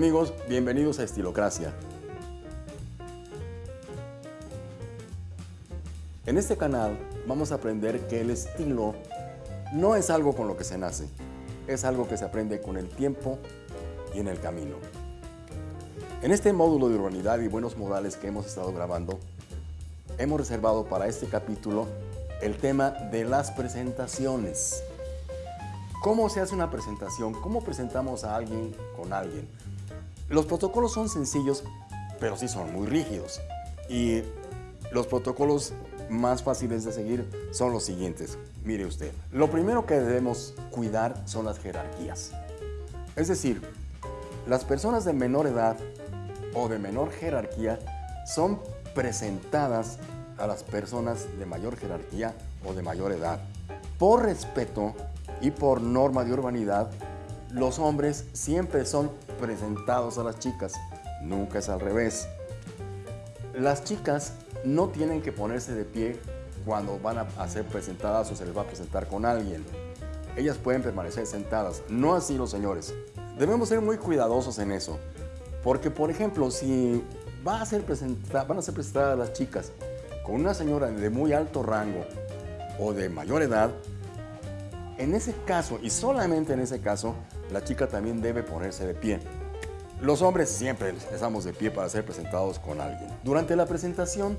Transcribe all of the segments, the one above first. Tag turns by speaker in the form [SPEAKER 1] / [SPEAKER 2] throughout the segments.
[SPEAKER 1] Amigos, bienvenidos a Estilocracia. En este canal vamos a aprender que el estilo no es algo con lo que se nace, es algo que se aprende con el tiempo y en el camino. En este módulo de urbanidad y buenos modales que hemos estado grabando, hemos reservado para este capítulo el tema de las presentaciones. ¿Cómo se hace una presentación? ¿Cómo presentamos a alguien con alguien? Los protocolos son sencillos, pero sí son muy rígidos. Y los protocolos más fáciles de seguir son los siguientes. Mire usted, lo primero que debemos cuidar son las jerarquías. Es decir, las personas de menor edad o de menor jerarquía son presentadas a las personas de mayor jerarquía o de mayor edad. Por respeto y por norma de urbanidad, los hombres siempre son presentados a las chicas, nunca es al revés. Las chicas no tienen que ponerse de pie cuando van a ser presentadas o se les va a presentar con alguien. Ellas pueden permanecer sentadas, no así los señores. Debemos ser muy cuidadosos en eso, porque por ejemplo, si va a ser van a ser presentadas las chicas con una señora de muy alto rango o de mayor edad, en ese caso, y solamente en ese caso, la chica también debe ponerse de pie. Los hombres siempre estamos de pie para ser presentados con alguien. Durante la presentación,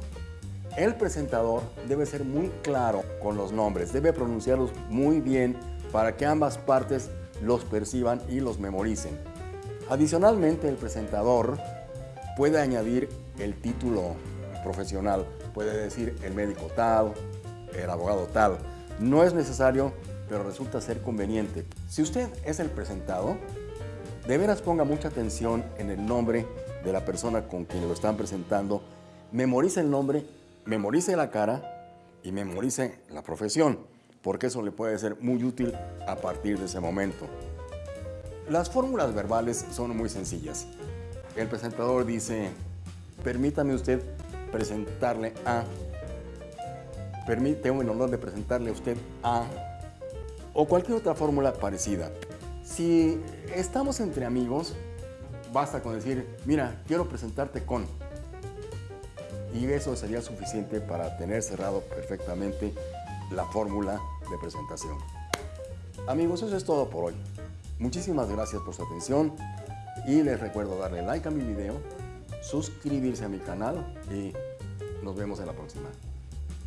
[SPEAKER 1] el presentador debe ser muy claro con los nombres, debe pronunciarlos muy bien para que ambas partes los perciban y los memoricen. Adicionalmente, el presentador puede añadir el título profesional, puede decir el médico tal, el abogado tal. No es necesario pero resulta ser conveniente. Si usted es el presentado, de veras ponga mucha atención en el nombre de la persona con quien lo están presentando, memorice el nombre, memorice la cara y memorice la profesión, porque eso le puede ser muy útil a partir de ese momento. Las fórmulas verbales son muy sencillas. El presentador dice, permítame usted presentarle a, permíteme el honor de presentarle a usted a o cualquier otra fórmula parecida. Si estamos entre amigos, basta con decir, mira, quiero presentarte con. Y eso sería suficiente para tener cerrado perfectamente la fórmula de presentación. Amigos, eso es todo por hoy. Muchísimas gracias por su atención y les recuerdo darle like a mi video, suscribirse a mi canal y nos vemos en la próxima.